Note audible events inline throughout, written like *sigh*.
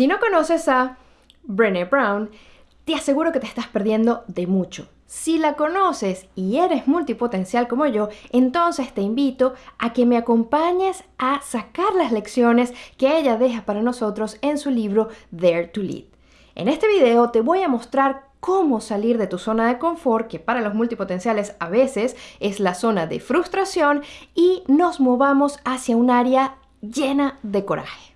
Si no conoces a Brené Brown, te aseguro que te estás perdiendo de mucho. Si la conoces y eres multipotencial como yo, entonces te invito a que me acompañes a sacar las lecciones que ella deja para nosotros en su libro Dare to Lead. En este video te voy a mostrar cómo salir de tu zona de confort, que para los multipotenciales a veces es la zona de frustración, y nos movamos hacia un área llena de coraje.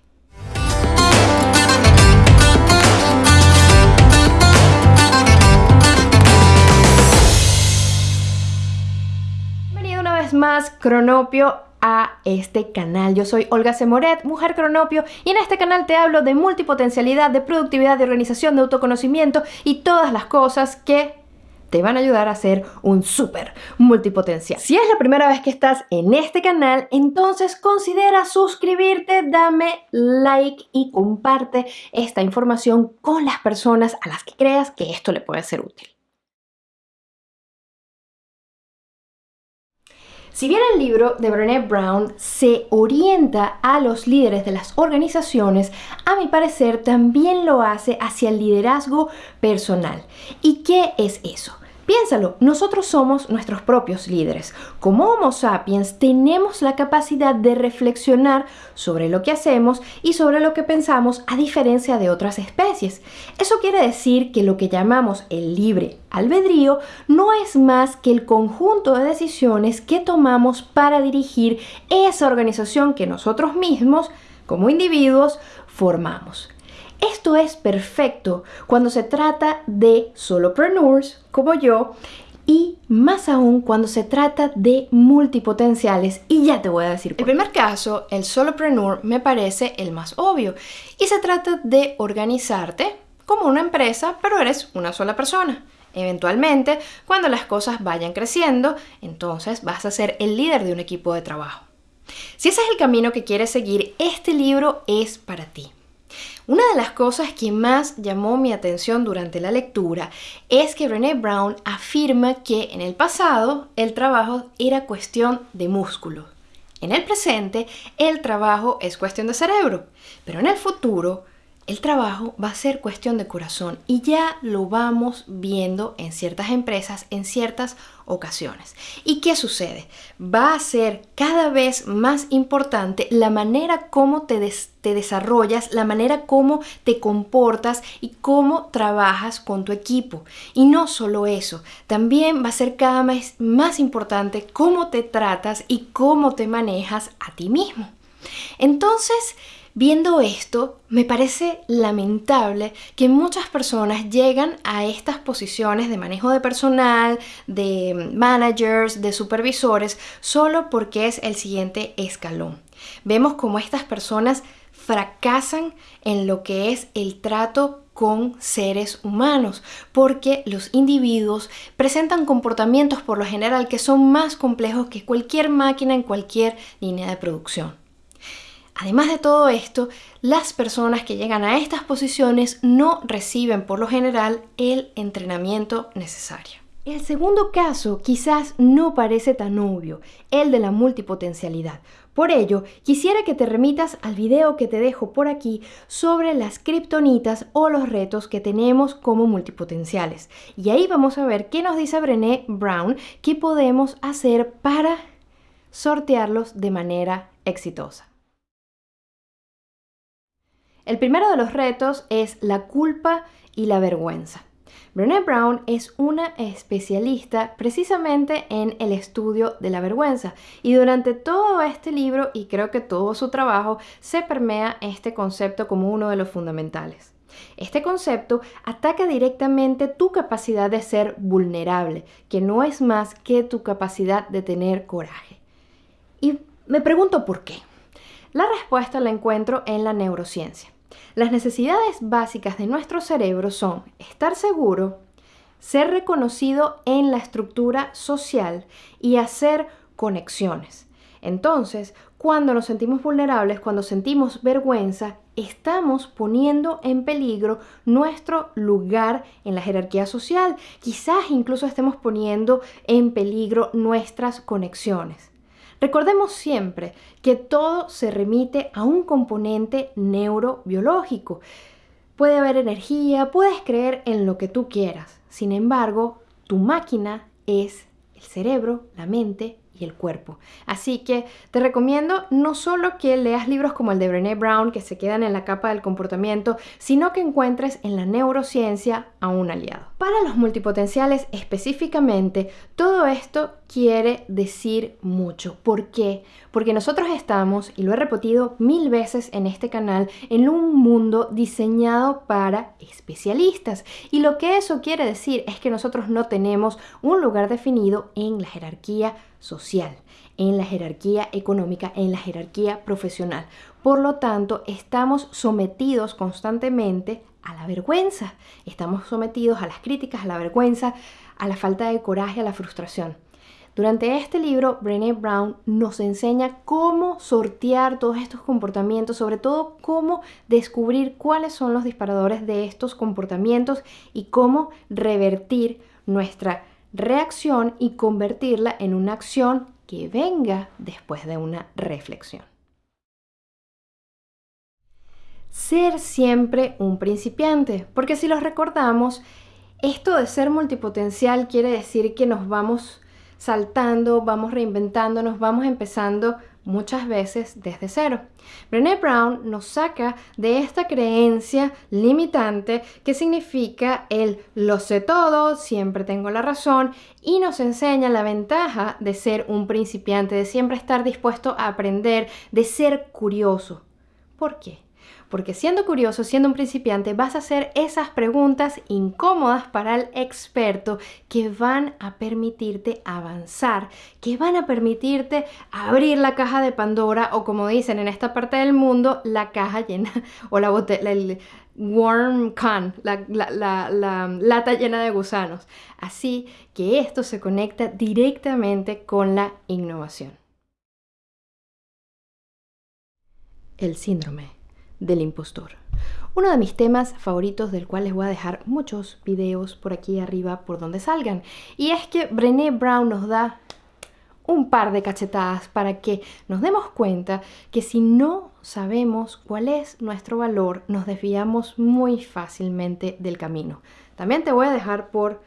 Cronopio a este canal. Yo soy Olga Semoret, mujer cronopio, y en este canal te hablo de multipotencialidad, de productividad, de organización, de autoconocimiento y todas las cosas que te van a ayudar a ser un súper multipotencial. Si es la primera vez que estás en este canal, entonces considera suscribirte, dame like y comparte esta información con las personas a las que creas que esto le puede ser útil. Si bien el libro de Brené Brown se orienta a los líderes de las organizaciones, a mi parecer también lo hace hacia el liderazgo personal. ¿Y qué es eso? Piénsalo, nosotros somos nuestros propios líderes. Como Homo sapiens tenemos la capacidad de reflexionar sobre lo que hacemos y sobre lo que pensamos a diferencia de otras especies. Eso quiere decir que lo que llamamos el libre albedrío no es más que el conjunto de decisiones que tomamos para dirigir esa organización que nosotros mismos, como individuos, formamos. Esto es perfecto cuando se trata de solopreneurs como yo y más aún cuando se trata de multipotenciales y ya te voy a decir. El primer caso, el solopreneur, me parece el más obvio y se trata de organizarte como una empresa, pero eres una sola persona. Eventualmente, cuando las cosas vayan creciendo, entonces vas a ser el líder de un equipo de trabajo. Si ese es el camino que quieres seguir, este libro es para ti. Una de las cosas que más llamó mi atención durante la lectura es que Brené Brown afirma que en el pasado el trabajo era cuestión de músculo. En el presente el trabajo es cuestión de cerebro, pero en el futuro el trabajo va a ser cuestión de corazón y ya lo vamos viendo en ciertas empresas en ciertas ocasiones. ¿Y qué sucede? Va a ser cada vez más importante la manera como te, te desarrollas, la manera como te comportas y cómo trabajas con tu equipo. Y no solo eso, también va a ser cada vez más importante cómo te tratas y cómo te manejas a ti mismo. Entonces, Viendo esto, me parece lamentable que muchas personas llegan a estas posiciones de manejo de personal, de managers, de supervisores, solo porque es el siguiente escalón. Vemos como estas personas fracasan en lo que es el trato con seres humanos, porque los individuos presentan comportamientos por lo general que son más complejos que cualquier máquina en cualquier línea de producción. Además de todo esto, las personas que llegan a estas posiciones no reciben por lo general el entrenamiento necesario. El segundo caso quizás no parece tan obvio, el de la multipotencialidad. Por ello, quisiera que te remitas al video que te dejo por aquí sobre las kriptonitas o los retos que tenemos como multipotenciales. Y ahí vamos a ver qué nos dice Brené Brown qué podemos hacer para sortearlos de manera exitosa. El primero de los retos es la culpa y la vergüenza. Brené Brown es una especialista precisamente en el estudio de la vergüenza y durante todo este libro y creo que todo su trabajo se permea este concepto como uno de los fundamentales. Este concepto ataca directamente tu capacidad de ser vulnerable, que no es más que tu capacidad de tener coraje. Y me pregunto por qué. La respuesta la encuentro en la neurociencia. Las necesidades básicas de nuestro cerebro son estar seguro, ser reconocido en la estructura social y hacer conexiones. Entonces, cuando nos sentimos vulnerables, cuando sentimos vergüenza, estamos poniendo en peligro nuestro lugar en la jerarquía social. Quizás incluso estemos poniendo en peligro nuestras conexiones. Recordemos siempre que todo se remite a un componente neurobiológico. Puede haber energía, puedes creer en lo que tú quieras. Sin embargo, tu máquina es el cerebro, la mente y el cuerpo. Así que te recomiendo no solo que leas libros como el de Brené Brown, que se quedan en la capa del comportamiento, sino que encuentres en la neurociencia a un aliado. Para los multipotenciales específicamente, todo esto quiere decir mucho. ¿Por qué? Porque nosotros estamos, y lo he repetido mil veces en este canal, en un mundo diseñado para especialistas. Y lo que eso quiere decir es que nosotros no tenemos un lugar definido en la jerarquía social, en la jerarquía económica, en la jerarquía profesional. Por lo tanto, estamos sometidos constantemente a la vergüenza, estamos sometidos a las críticas, a la vergüenza, a la falta de coraje, a la frustración. Durante este libro, Brené Brown nos enseña cómo sortear todos estos comportamientos, sobre todo cómo descubrir cuáles son los disparadores de estos comportamientos y cómo revertir nuestra reacción y convertirla en una acción que venga después de una reflexión. Ser siempre un principiante, porque si los recordamos, esto de ser multipotencial quiere decir que nos vamos saltando, vamos reinventándonos, vamos empezando muchas veces desde cero. Brené Brown nos saca de esta creencia limitante que significa el lo sé todo, siempre tengo la razón y nos enseña la ventaja de ser un principiante, de siempre estar dispuesto a aprender, de ser curioso. ¿Por qué? Porque siendo curioso, siendo un principiante, vas a hacer esas preguntas incómodas para el experto que van a permitirte avanzar, que van a permitirte abrir la caja de Pandora o como dicen en esta parte del mundo, la caja llena *laughs* o la botella, el worm can, la, la lata llena de gusanos. Así que esto se conecta directamente con la innovación. El síndrome del impostor. Uno de mis temas favoritos del cual les voy a dejar muchos videos por aquí arriba por donde salgan. Y es que Brené Brown nos da un par de cachetadas para que nos demos cuenta que si no sabemos cuál es nuestro valor, nos desviamos muy fácilmente del camino. También te voy a dejar por,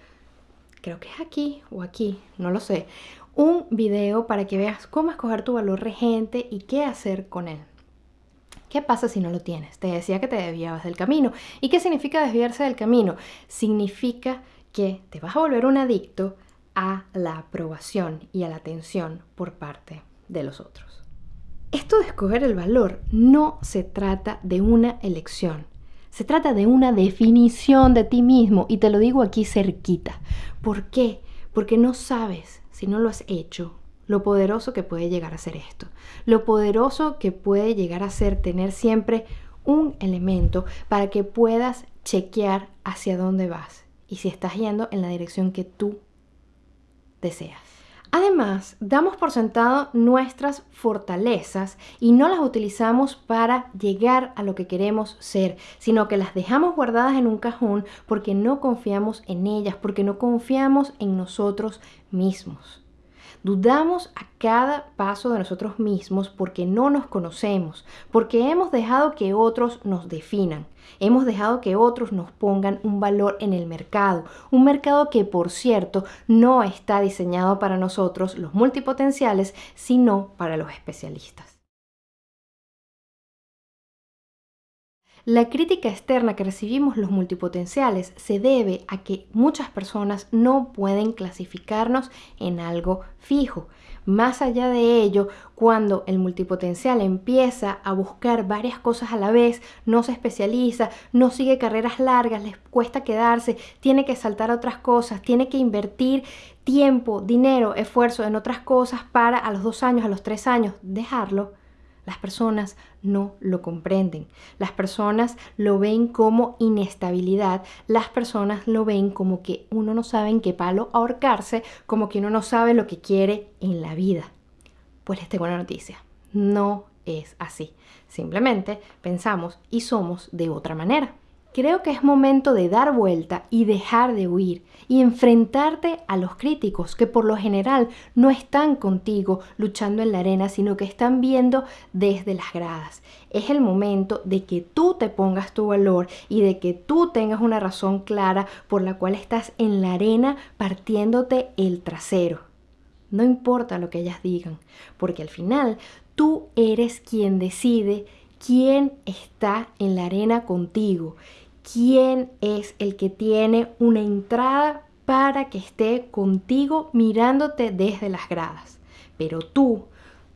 creo que es aquí o aquí, no lo sé, un video para que veas cómo escoger tu valor regente y qué hacer con él. ¿Qué pasa si no lo tienes? Te decía que te desviabas del camino. ¿Y qué significa desviarse del camino? Significa que te vas a volver un adicto a la aprobación y a la atención por parte de los otros. Esto de escoger el valor no se trata de una elección, se trata de una definición de ti mismo y te lo digo aquí cerquita. ¿Por qué? Porque no sabes si no lo has hecho lo poderoso que puede llegar a ser esto, lo poderoso que puede llegar a ser tener siempre un elemento para que puedas chequear hacia dónde vas y si estás yendo en la dirección que tú deseas. Además, damos por sentado nuestras fortalezas y no las utilizamos para llegar a lo que queremos ser, sino que las dejamos guardadas en un cajón porque no confiamos en ellas, porque no confiamos en nosotros mismos. Dudamos a cada paso de nosotros mismos porque no nos conocemos, porque hemos dejado que otros nos definan, hemos dejado que otros nos pongan un valor en el mercado, un mercado que por cierto no está diseñado para nosotros los multipotenciales, sino para los especialistas. La crítica externa que recibimos los multipotenciales se debe a que muchas personas no pueden clasificarnos en algo fijo. Más allá de ello, cuando el multipotencial empieza a buscar varias cosas a la vez, no se especializa, no sigue carreras largas, les cuesta quedarse, tiene que saltar a otras cosas, tiene que invertir tiempo, dinero, esfuerzo en otras cosas para a los dos años, a los tres años dejarlo, las personas no lo comprenden. Las personas lo ven como inestabilidad. Las personas lo ven como que uno no sabe en qué palo ahorcarse, como que uno no sabe lo que quiere en la vida. Pues les tengo una noticia. No es así. Simplemente pensamos y somos de otra manera. Creo que es momento de dar vuelta y dejar de huir y enfrentarte a los críticos que por lo general no están contigo luchando en la arena, sino que están viendo desde las gradas. Es el momento de que tú te pongas tu valor y de que tú tengas una razón clara por la cual estás en la arena partiéndote el trasero. No importa lo que ellas digan, porque al final tú eres quien decide quién está en la arena contigo, quién es el que tiene una entrada para que esté contigo mirándote desde las gradas. Pero tú,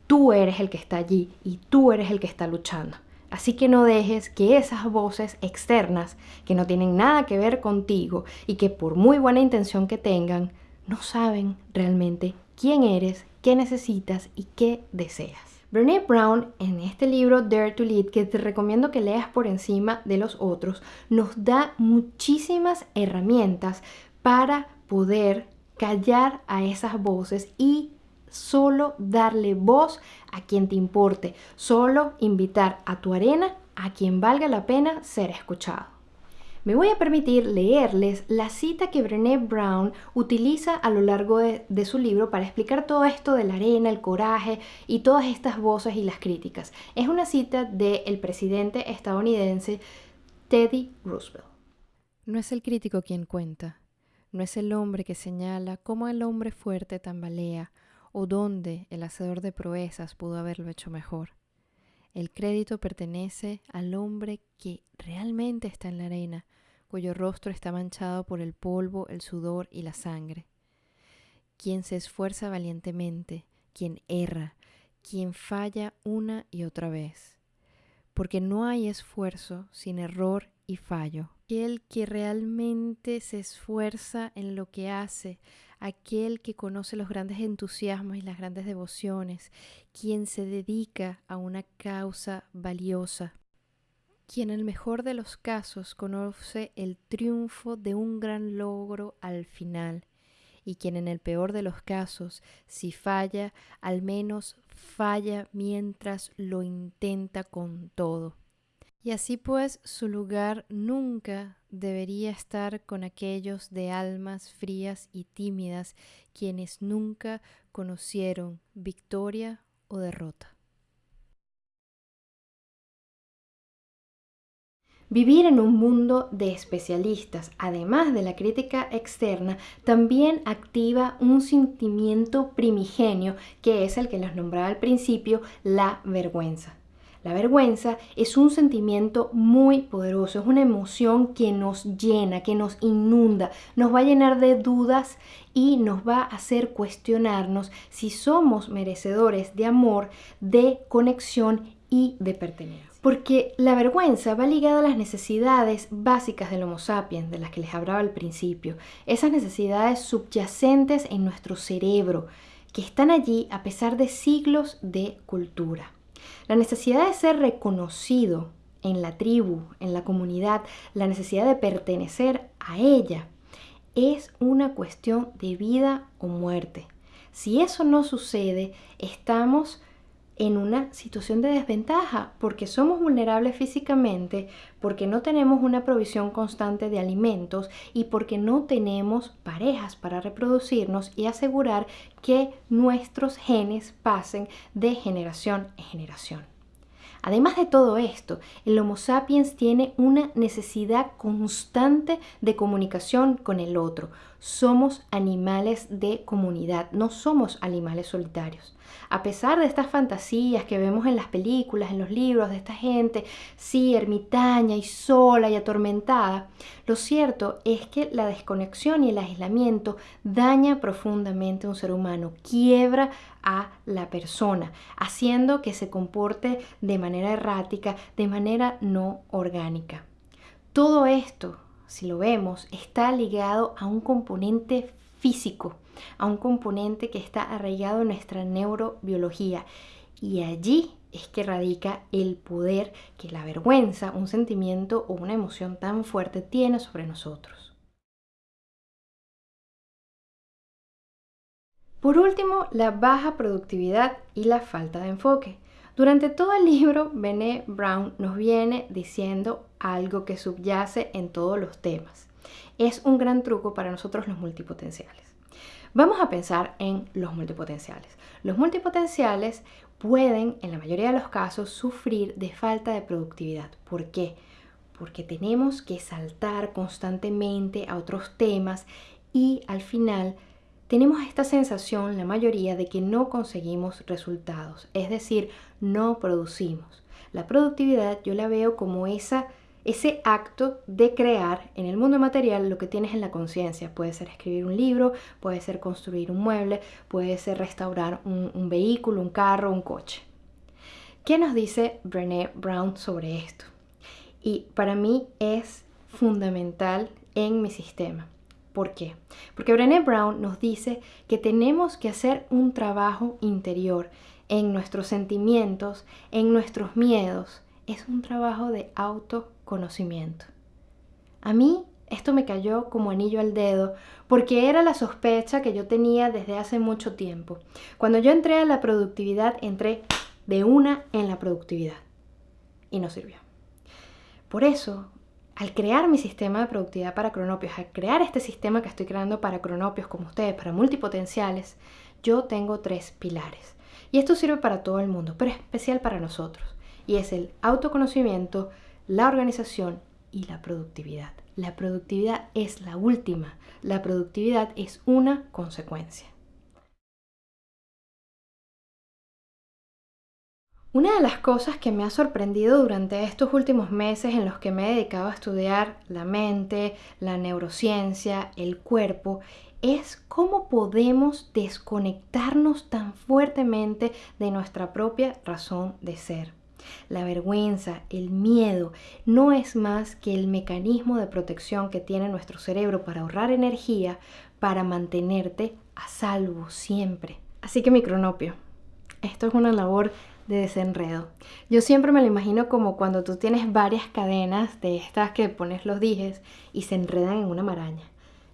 tú eres el que está allí y tú eres el que está luchando. Así que no dejes que esas voces externas, que no tienen nada que ver contigo y que por muy buena intención que tengan, no saben realmente quién eres, qué necesitas y qué deseas. Brené Brown, en este libro Dare to Lead, que te recomiendo que leas por encima de los otros, nos da muchísimas herramientas para poder callar a esas voces y solo darle voz a quien te importe, solo invitar a tu arena a quien valga la pena ser escuchado. Me voy a permitir leerles la cita que Brené Brown utiliza a lo largo de, su libro para explicar todo esto de la arena, el coraje y todas estas voces y las críticas. Es una cita del presidente estadounidense Teddy Roosevelt. No es el crítico quien cuenta, no es el hombre que señala cómo el hombre fuerte tambalea o dónde el hacedor de proezas pudo haberlo hecho mejor. El crédito pertenece al hombre que realmente está en la arena, cuyo rostro está manchado por el polvo, el sudor y la sangre. Quien se esfuerza valientemente, quien erra, quien falla una y otra vez. Porque no hay esfuerzo sin error y fallo. Aquel que realmente se esfuerza en lo que hace, aquel que conoce los grandes entusiasmos y las grandes devociones, quien se dedica a una causa valiosa, quien en el mejor de los casos conoce el triunfo de un gran logro al final, y quien en el peor de los casos, si falla, al menos falla mientras lo intenta con todo. Y así pues su lugar nunca debería estar con aquellos de almas frías y tímidas quienes nunca conocieron victoria o derrota. Vivir en un mundo de especialistas, además de la crítica externa, también activa un sentimiento primigenio que es el que les nombraba al principio, la vergüenza. La vergüenza es un sentimiento muy poderoso, es una emoción que nos llena, que nos inunda, nos va a llenar de dudas y nos va a hacer cuestionarnos si somos merecedores de amor, de conexión y de pertenencia. Porque la vergüenza va ligada a las necesidades básicas del Homo sapiens, de las que les hablaba al principio, esas necesidades subyacentes en nuestro cerebro, que están allí a pesar de siglos de cultura. La necesidad de ser reconocido en la tribu, en la comunidad, la necesidad de pertenecer a ella, es una cuestión de vida o muerte. Si eso no sucede, estamos en una situación de desventaja porque somos vulnerables físicamente, porque no tenemos una provisión constante de alimentos y porque no tenemos parejas para reproducirnos y asegurar que nuestros genes pasen de generación en generación. Además de todo esto, el Homo sapiens tiene una necesidad constante de comunicación con el otro. Somos animales de comunidad, no somos animales solitarios. A pesar de estas fantasías que vemos en las películas, en los libros de esta gente, sí, ermitaña y sola y atormentada, lo cierto es que la desconexión y el aislamiento daña profundamente a un ser humano, quiebra a la persona, haciendo que se comporte de manera errática, de manera no orgánica. Todo esto, si lo vemos, está ligado a un componente físico, a un componente que está arraigado en nuestra neurobiología. Y allí es que radica el poder que la vergüenza, un sentimiento o una emoción tan fuerte tiene sobre nosotros. Por último, la baja productividad y la falta de enfoque. Durante todo el libro, Bené Brown nos viene diciendo algo que subyace en todos los temas. Es un gran truco para nosotros los multipotenciales. Vamos a pensar en los multipotenciales. Los multipotenciales pueden, en la mayoría de los casos, sufrir de falta de productividad. ¿Por qué? Porque tenemos que saltar constantemente a otros temas y al final tenemos esta sensación, la mayoría, de que no conseguimos resultados, es decir, no producimos. La productividad yo la veo como esa ese acto de crear en el mundo material lo que tienes en la conciencia. Puede ser escribir un libro, puede ser construir un mueble, puede ser restaurar un, vehículo, un carro, un coche. ¿Qué nos dice Brené Brown sobre esto? Y para mí es fundamental en mi sistema. ¿Por qué? Porque Brené Brown nos dice que tenemos que hacer un trabajo interior en nuestros sentimientos, en nuestros miedos. Es un trabajo de auto conocimiento. A mí esto me cayó como anillo al dedo porque era la sospecha que yo tenía desde hace mucho tiempo. Cuando yo entré a la productividad, entré de una en la productividad y no sirvió. Por eso, al crear mi sistema de productividad para cronopios, al crear este sistema que estoy creando para cronopios como ustedes, para multipotenciales, yo tengo tres pilares. Y esto sirve para todo el mundo, pero especial para nosotros. Y es el autoconocimiento, la organización y la productividad. La productividad es la última. La productividad es una consecuencia. Una de las cosas que me ha sorprendido durante estos últimos meses en los que me he dedicado a estudiar la mente, la neurociencia, el cuerpo, es cómo podemos desconectarnos tan fuertemente de nuestra propia razón de ser. La vergüenza, el miedo, no es más que el mecanismo de protección que tiene nuestro cerebro para ahorrar energía, para mantenerte a salvo siempre. Así que mi cronopio, esto es una labor de desenredo. Yo siempre me lo imagino como cuando tú tienes varias cadenas de estas que pones los dijes y se enredan en una maraña.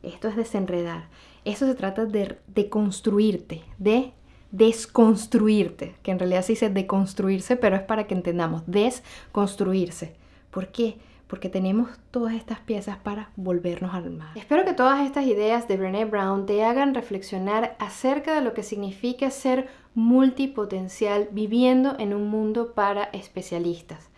Esto es desenredar. Eso se trata de, de construirte, de desconstruirte, que en realidad se dice deconstruirse, pero es para que entendamos, desconstruirse. ¿Por qué? Porque tenemos todas estas piezas para volvernos al mar. Espero que todas estas ideas de Brené Brown te hagan reflexionar acerca de lo que significa ser multipotencial viviendo en un mundo para especialistas.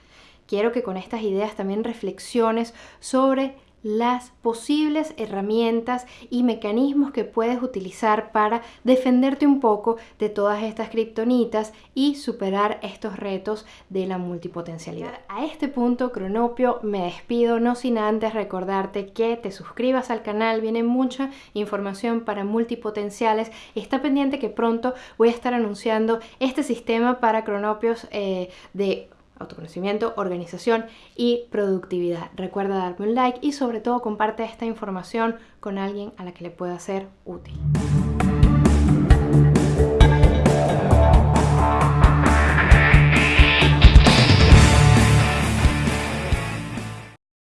Quiero que con estas ideas también reflexiones sobre las posibles herramientas y mecanismos que puedes utilizar para defenderte un poco de todas estas kriptonitas y superar estos retos de la multipotencialidad. A este punto, Cronopio, me despido, no sin antes recordarte que te suscribas al canal, viene mucha información para multipotenciales. Está pendiente que pronto voy a estar anunciando este sistema para cronopios eh, de autoconocimiento, organización y productividad. Recuerda darme un like y sobre todo comparte esta información con alguien a la que le pueda ser útil.